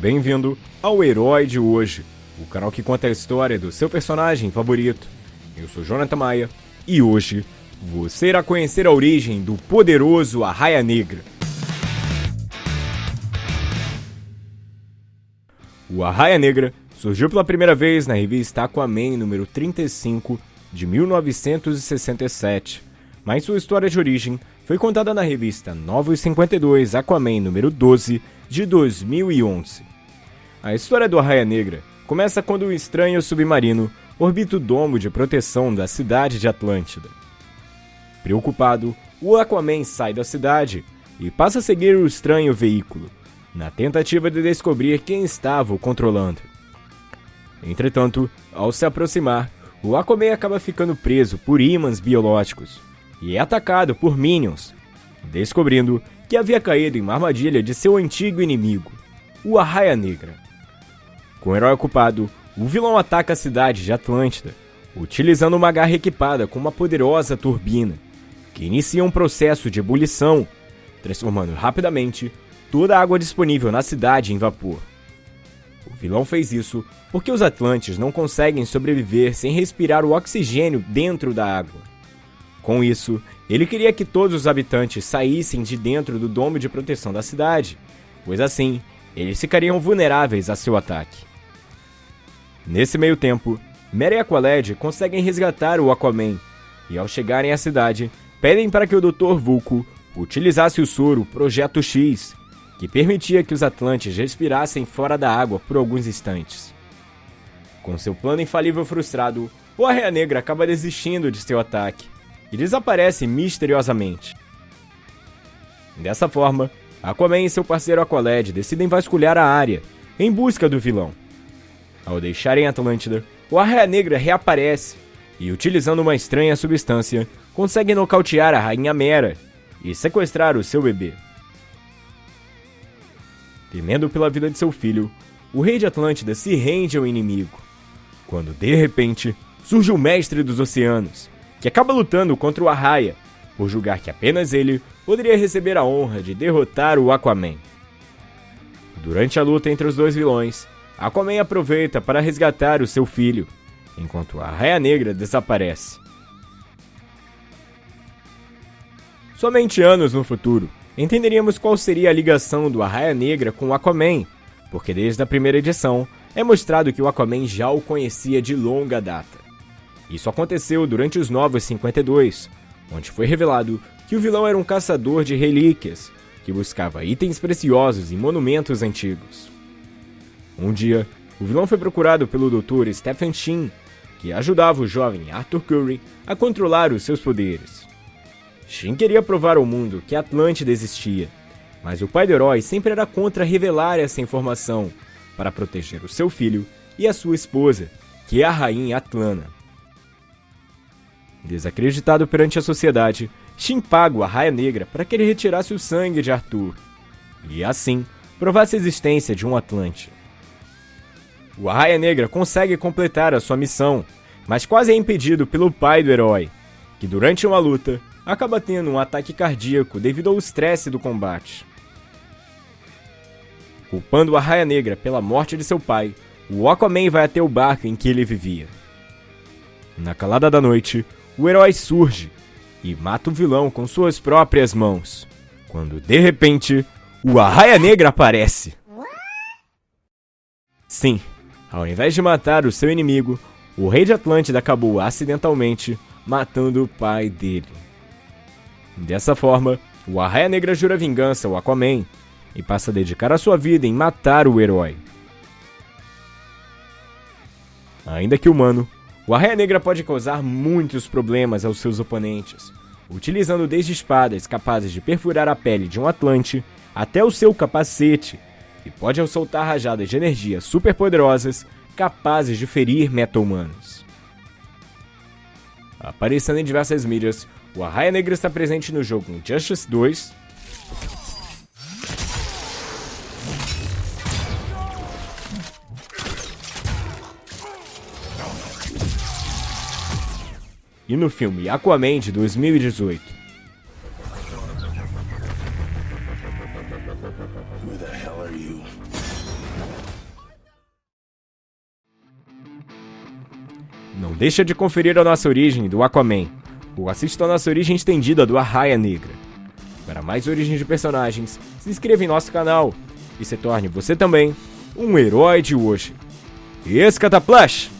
Bem-vindo ao Herói de Hoje, o canal que conta a história do seu personagem favorito. Eu sou Jonathan Maia e hoje você irá conhecer a origem do poderoso Arraia Negra. O Arraia Negra surgiu pela primeira vez na revista Aquaman número 35 de 1967, mas sua história de origem foi contada na revista Novos 52 Aquaman número 12 de 2011. A história do Arraia Negra começa quando um estranho submarino orbita o domo de proteção da cidade de Atlântida. Preocupado, o Aquaman sai da cidade e passa a seguir o estranho veículo, na tentativa de descobrir quem estava o controlando. Entretanto, ao se aproximar, o Aquaman acaba ficando preso por ímãs biológicos e é atacado por Minions, descobrindo que havia caído em uma armadilha de seu antigo inimigo, o Arraia Negra. Com o herói ocupado, o vilão ataca a cidade de Atlântida, utilizando uma garra equipada com uma poderosa turbina, que inicia um processo de ebulição, transformando rapidamente toda a água disponível na cidade em vapor. O vilão fez isso porque os Atlantes não conseguem sobreviver sem respirar o oxigênio dentro da água. Com isso, ele queria que todos os habitantes saíssem de dentro do domo de proteção da cidade, pois assim eles ficariam vulneráveis a seu ataque. Nesse meio tempo, Mera e Aqualed conseguem resgatar o Aquaman, e ao chegarem à cidade, pedem para que o Dr. Vulco utilizasse o soro Projeto X, que permitia que os Atlantes respirassem fora da água por alguns instantes. Com seu plano infalível frustrado, o Arreia Negra acaba desistindo de seu ataque e desaparece misteriosamente. Dessa forma, Aquaman e seu parceiro Aqualed decidem vasculhar a área em busca do vilão. Ao deixarem Atlântida, o Arraia Negra reaparece e, utilizando uma estranha substância, consegue nocautear a Rainha Mera e sequestrar o seu bebê. Temendo pela vida de seu filho, o rei de Atlântida se rende ao inimigo, quando de repente surge o Mestre dos Oceanos, que acaba lutando contra o Arraia, por julgar que apenas ele poderia receber a honra de derrotar o Aquaman. Durante a luta entre os dois vilões, Aquaman aproveita para resgatar o seu filho, enquanto a Raia Negra desaparece. Somente anos no futuro, entenderíamos qual seria a ligação do Arraia Negra com o Aquaman, porque desde a primeira edição é mostrado que o Aquaman já o conhecia de longa data. Isso aconteceu durante os Novos 52, onde foi revelado que o vilão era um caçador de relíquias, que buscava itens preciosos e monumentos antigos. Um dia, o vilão foi procurado pelo Dr. Stephen Shin, que ajudava o jovem Arthur Curry a controlar os seus poderes. Shin queria provar ao mundo que Atlântida existia, mas o pai do herói sempre era contra revelar essa informação para proteger o seu filho e a sua esposa, que é a rainha Atlana. Desacreditado perante a sociedade, Shin paga a Raia Negra para que ele retirasse o sangue de Arthur e, assim, provasse a existência de um Atlante. O Arraia Negra consegue completar a sua missão, mas quase é impedido pelo pai do herói, que durante uma luta acaba tendo um ataque cardíaco devido ao estresse do combate. Culpando o Arraia Negra pela morte de seu pai, o Aquaman vai até o barco em que ele vivia. Na calada da noite, o herói surge e mata o vilão com suas próprias mãos, quando de repente o Arraia Negra aparece. Sim, ao invés de matar o seu inimigo, o rei de Atlântida acabou acidentalmente matando o pai dele. Dessa forma, o Arraia Negra jura vingança ao Aquaman e passa a dedicar a sua vida em matar o herói. Ainda que humano, o Arraia Negra pode causar muitos problemas aos seus oponentes, utilizando desde espadas capazes de perfurar a pele de um Atlante até o seu capacete, e pode soltar rajadas de energia superpoderosas capazes de ferir meta-humanos. Aparecendo em diversas mídias, o Arraia Negra está presente no jogo Injustice 2, e no filme Aquaman de 2018. Não deixa de conferir a nossa origem do Aquaman, ou assista a nossa origem estendida do Arraia Negra. Para mais origens de personagens, se inscreva em nosso canal e se torne você também um herói de hoje. Escataplash!